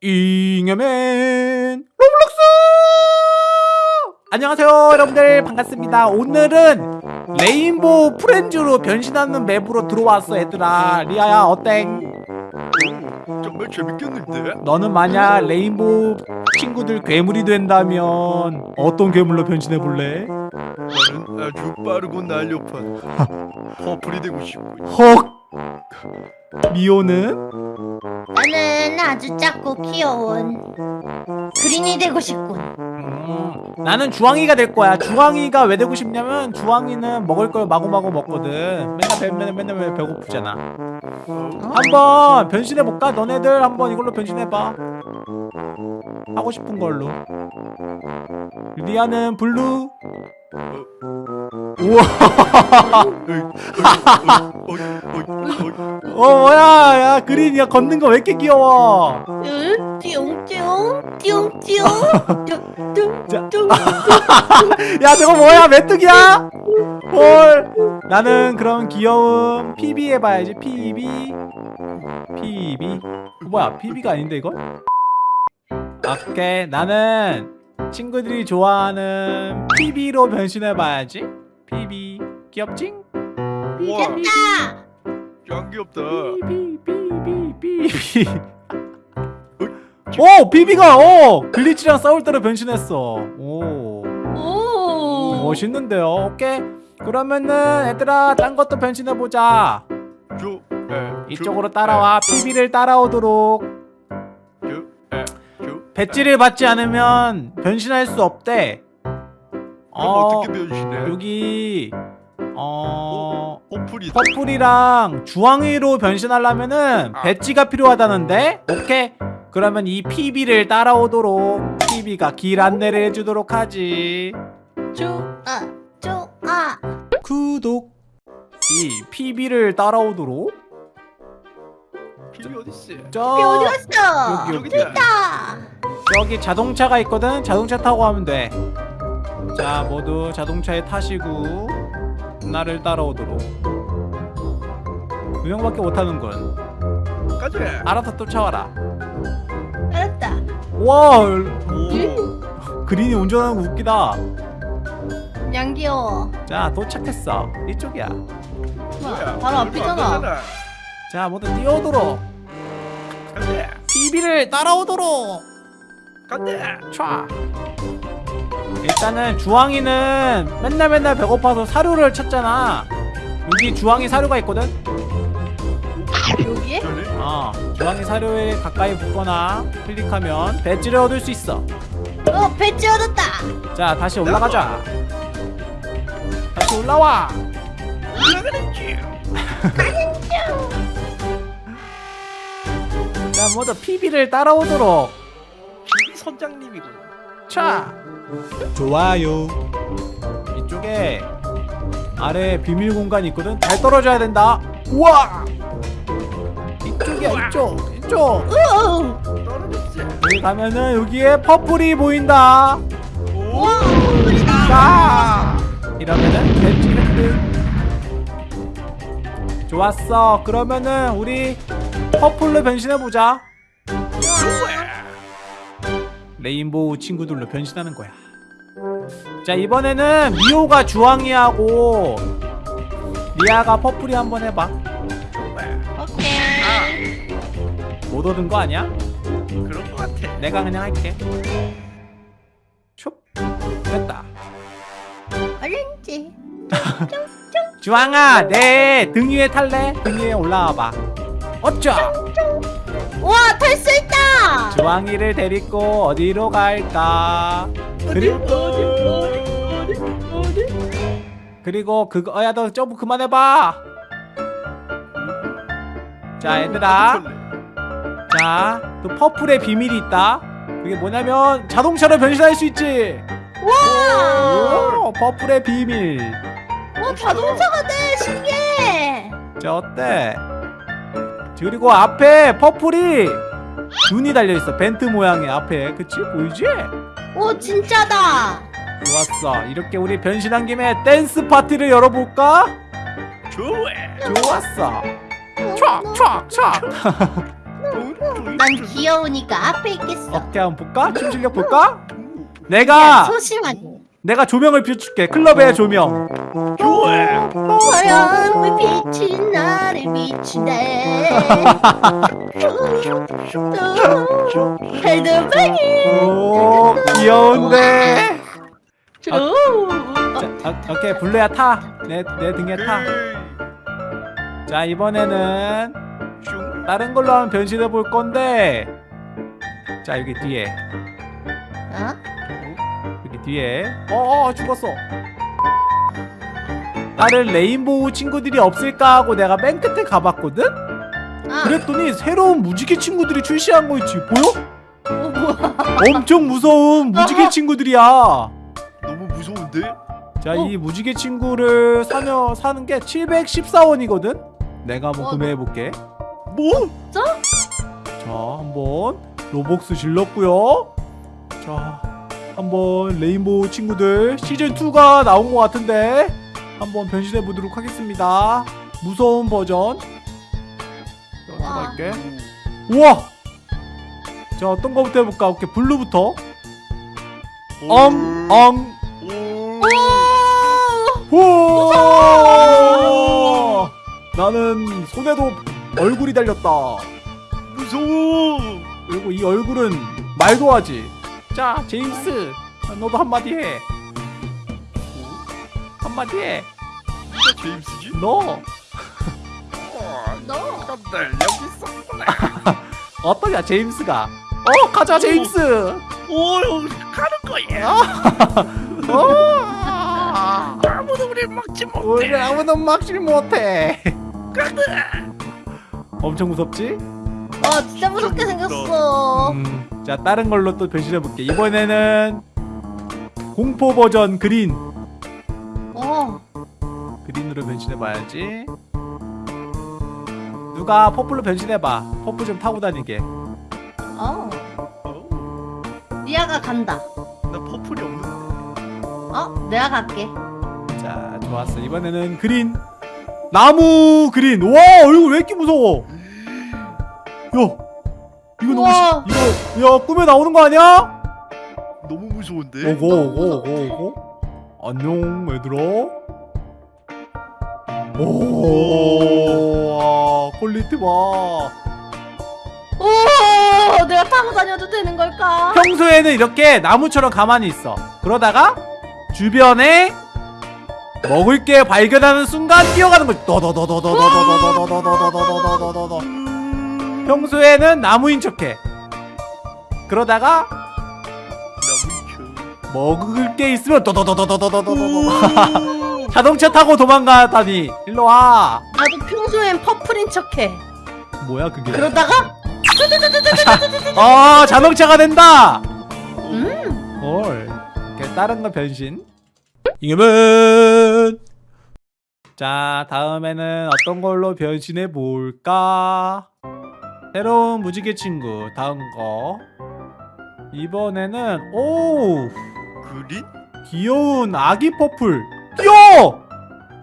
잉여맨 로블록스! 안녕하세요 여러분들. 반갑습니다. 오늘은 Rainbow Friends로 변신하는 map으로 들어왔어 얘들아. 리아야 어땡? 정말 재밌겠는데? 너는 만약 Rainbow 친구들 괴물이 된다면 어떤 괴물로 변신해볼래? 나는 아주 빠르고 날렵한 퍼플이 되고 싶고 헉 미호는? 나는 아주 작고 귀여운 Green이 되고 싶군. 음, 나는 주황이가 될 거야. 주황이가 왜 되고 싶냐면 주황이는 먹을 걸 마구마구 먹거든. 맨날 배, 맨날 맨날 왜 배고프잖아. 한번 변신해 볼까? 너네들 한번 이걸로 변신해 봐. 하고 싶은 걸로. 리아는 Blue. 우와. 어 뭐야? 야 그린이야 걷는 거 왜 이렇게 귀여워? 야 저거 뭐야 메뚜기야? 헐 나는 그럼 귀여운 PB 해봐야지 PB PB 뭐야 PB가 아닌데 이건? 오케이 나는 친구들이 좋아하는 PB로 변신해봐야지 PB 귀엽지? 됐다. 짱 귀엽다. PB PB PB 오 BB가 어 글리치랑 싸울 때로 변신했어. 오. 오. 멋있는데요? 오케이. 그러면은 얘들아 딴 것도 변신해보자. 저, 에, 이쪽으로 따라와. PB를 따라오도록. 저, 에, 저, 배지를 받지 않으면 변신할 수 없대 그럼 어 어떻게 변신해? 여기 어 Purple이다 Purple이랑 주황이로 변신하려면은 아. 배지가 필요하다는데 오케이 그러면 이 PB를 따라오도록 PB가 길 안내를 해주도록 하지 좋아 좋아. 구독 이 PB를 따라오도록 피비 어딨어? 저삐 어디 갔어? 여기, 있다. 여기 자동차가 있거든 자동차 타고 가면 돼 자 모두 자동차에 타시고 나를 따라오도록. 두 명밖에 못하는군 가자. 알아서 쫓아와라. 알았다. 와 오. 그린이 운전하는 거 웃기다. 양 귀여워. 자 도착했어. 이쪽이야. 뭐야? 바로 앞이잖아. 자 모두 뛰어오도록. 가자. PB를 따라오도록. 가자. 촤 일단은 주황이는 맨날 맨날 배고파서 사료를 찾잖아. 여기 주황이 사료가 있거든? 여기에? 어 주황이 사료에 가까이 붙거나 클릭하면 배지를 얻을 수 있어. 어 배지 얻었다. 자 다시 올라가자. 다시 올라와! 올라가는 중자 모두 PB를 따라오도록. 선장님이군 차 좋아요. 이쪽에 아래 비밀 공간이 있거든. 잘 떨어져야 된다. 우와! 이쪽이야 이쪽 이쪽. 우. 떨어졌지? 여기 가면은 여기에 퍼플이 보인다. 오. 자! 이러면은 획득 좋았어. 그러면은 우리 퍼플로 변신해보자 레인보우 친구들로 변신하는 거야 자 이번에는 미호가 주황이하고 리아가 퍼플이 한번 해봐 오케이. 못 얻은 거 아니야? 그런 거 같아 내가 그냥 할게 촉 됐다 얼른지. 주황아 내 등 위에 탈래? 등 위에 올라와봐 어쩌 와 탈 수 있다. 주황이를 데리고 어디로 갈까? 그리고 그리고 그거 어, 야너 점프 그만해봐! 자 얘들아. 자또 퍼플의 비밀이 있다. 그게 뭐냐면 자동차로 변신할 수 있지! 와. 오 퍼플의 비밀. 와 자동차가 돼! 신기해. 자 어때? 그리고 앞에 퍼플이 눈이 달려있어 vent 모양의 앞에 그치? 보이지? 오 진짜다. 좋았어 이렇게 우리 변신한 김에 댄스 파티를 열어볼까? 좋아 좋았어 촥촥촥 어, 난 귀여우니까 앞에 있겠어. 어떻게 한번 볼까? 춤 실력 볼까? 야, 내가 소심하게. 내가 조명을 비출게 클럽의 조명 화려한 빛이 나를 비추네. 헤드뱅이. 오 귀여운데 오. 자, 어, 오케이 블루야 타내 내 등에 타자 이번에는 슝. 다른 걸로 한번 변신해 볼 건데 자 여기 뒤에 어? 여기 뒤에 어, 어 죽었어 다른 레인보우 친구들이 없을까 하고 내가 맨 끝에 가봤거든? 아, 그랬더니 새로운 무지개 친구들이 출시한 거 있지 보여? 어, 뭐야? 엄청 무서운 무지개 친구들이야 너무 무서운데? 자이 무지개 친구를 사며 사는 게 714원이거든? 내가 한번 어, 구매해볼게 뭐? 자 한번 로복스 질렀고요 자 한번 레인보우 친구들 시즌2가 나온 것 같은데 한번 변신해 보도록 하겠습니다. 무서운 버전. 자 와. 할게. 우와! 자 어떤 거부터 해볼까? 오케이 블루부터. 엉엉. 오. 우와 나는 손에도 얼굴이 달렸다. 무서워. 그리고 이 얼굴은 말도 하지. 자 제임스 너도 한마디 해 한마디 해 누가 제임스지? 너 너. 깜들 여기 있었구나. 어떠냐 제임스가 어 가자 제임스 오, 가는 거야. 어 아무도 우리 막지 못해. 우리 아무도 막지 못해 엄청 무섭지? 어, 진짜 무섭게 생겼어. 음, 자 다른 걸로 또 변신해 볼게 이번에는 공포 버전 그린 어. 그린으로 변신해 봐야지 누가 퍼플로 변신해 봐 퍼플 좀 타고 다니게 어. 어, 리아가 간다. 나 퍼플이 없는데. 어? 내가 갈게. 자 좋았어 이번에는 그린 나무 그린 와 얼굴 왜 이렇게 무서워 야 이거 너무. 시, 이거 야 꿈에 나오는 거 아니야? 너무 무서운데. 오고 오고 오고 오고 안녕 얘들아 오 quality 봐 오, 내가 타고 다녀도 되는 걸까? 평소에는 이렇게 나무처럼 가만히 있어 그러다가 주변에 먹을 게 발견하는 순간 뛰어가는 거지 더더더더더더더더더더더더더더더더더더 평소에는 나무인 척해 그러다가. 먹을 게 있으면 더더더더더더더더더 오. 자동차 타고 도망가다니. 일로 와. 나도 평소엔 퍼플인 척해. 뭐야 그게? 그러다가? 아 자동차가 된다! 음. 헐. 이렇게 다른 거 변신? 이겨면! 자 다음에는 어떤 걸로 변신해 볼까? 새로운 무지개 친구 다음 거. 이번에는 오! 그린? 귀여운 아기 퍼플 귀여워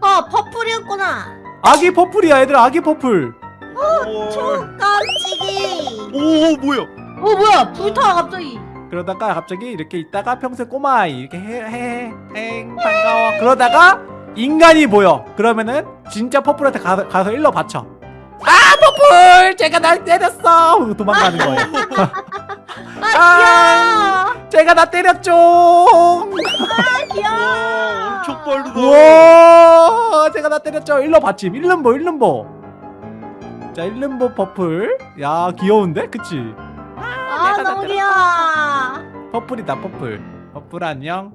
어, 퍼플이었구나. 아기 퍼플이야 얘들 아기 퍼플 오. 깜찍이. 오, 뭐야? 어, 뭐야? 불타 갑자기. 그러다가 갑자기 이렇게 있다가 평소에 꼬마아이 이렇게 해해행 반가워 그러다가 인간이 보여 그러면은 진짜 퍼플한테 가, 가서 일러 바쳐 아 퍼플 쟤가 날 때렸어 도망가는 거예요 아, 아 쟤가 나 때렸죠 귀여워. 빠르다. 우와 쟤가 나 때렸죠 일러 받침 일름보 일름보 자 일름보 퍼플 야 귀여운데 그치 아, 내가 너무 다 귀여워. 퍼플이다 퍼플 퍼플 안녕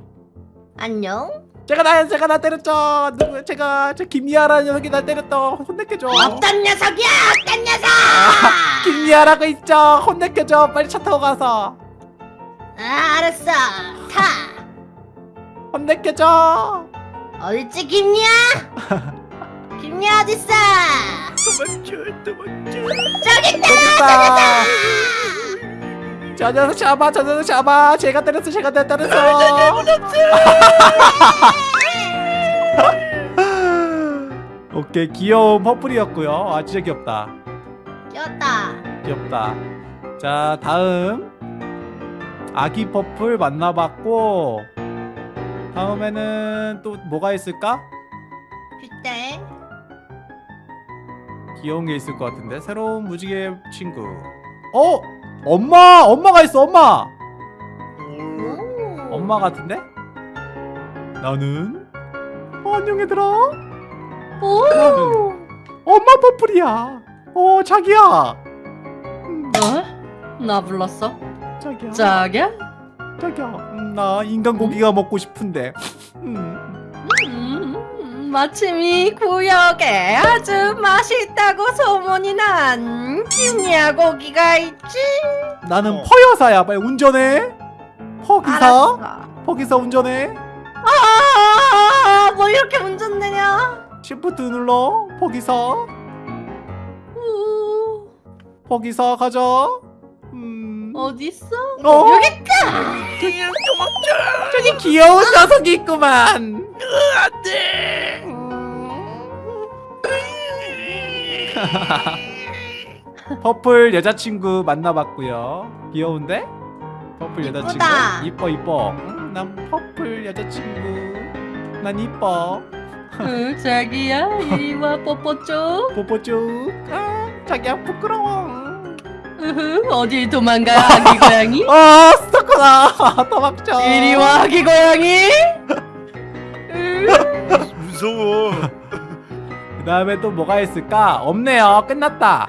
안녕. 제가 나 제가 나 때렸죠. 누구 제가 저 김미아라는 녀석이 나 때렸다. 혼내켜줘. 어떤 녀석이야? 어떤 녀석? 김미아라고 있죠. 혼내켜줘. 빨리 차 타고 가서 아, 알았어. 타. 혼내켜줘. 어딨지, 김리아? 김리아 어딨어? 도망쳐, 도망쳐. 저기 있다. 저기다. 저 녀석 잡아. 저 녀석 잡아. 쟤가 때렸어. 쟤가 내 때렸어. 오케이 귀여운 퍼플이었고요. 아 진짜 귀엽다. 귀엽다. 귀엽다. 자 다음 아기 퍼플 만나봤고 다음에는 또 뭐가 있을까? 그때 귀여운 게 있을 것 같은데 새로운 무지개 친구 어? 엄마! 엄마가 있어 엄마! 오. 엄마 같은데? 나는 어, 안녕 얘들아 오. 나는 엄마 퍼플이야 어 자기야 음, 어? 나 불렀어? 자기야 자기야? 자기야 음, 나 인간 고기가 먹고 싶은데 음, 음, 마침 이 구역에 아주 맛있다고 소문이 난 김야 고기가 있지. 나는 어. 퍼여사야 빨리 운전해 퍼기사 알았어. 퍼기사 운전해 아, 뭐 이렇게 운전되냐? 시프트 눌러 퍼기사 우, 퍼기사 가자 음. 어디 있어? 어? 여기 저기 귀여운 녀석이 있구만 안돼. 퍼플 여자친구 만나봤고요 귀여운데? 퍼플 여자친구. 이뻐 이뻐 응, 난 퍼플 여자친구 난 이뻐 응, 자기야 이리 와 뽀뽀 쪽. 뽀뽀 쭉 아, 자기야 부끄러워 어디 도망가 아기 고양이? 아 스토커다 도망쳐 이리 와 아기 고양이. 으, 무서워. 그 다음에 또 뭐가 있을까? 없네요 끝났다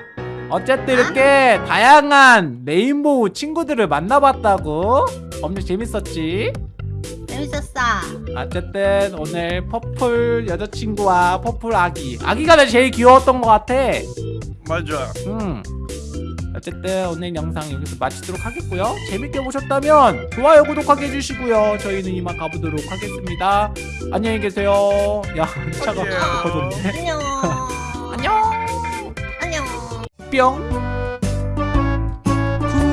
어쨌든 이렇게 다양한 레인보우 친구들을 만나봤다고 엄청 재밌었지? 재밌었어. 어쨌든 오늘 퍼플 여자친구와 퍼플 아기 아기가 나 제일 귀여웠던 것 같아 맞아. 음 어쨌든 오늘 영상 여기서 마치도록 하겠고요. 재밌게 보셨다면 좋아요 구독하게 해주시고요. 저희는 이만 가보도록 하겠습니다. 안녕히 계세요. 야 차가. 커졌네. 안녕. 안녕. 안녕. 뿅.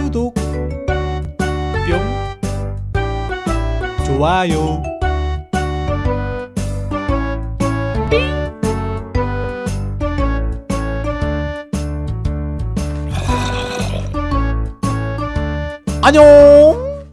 구독. 뿅. 좋아요 안녕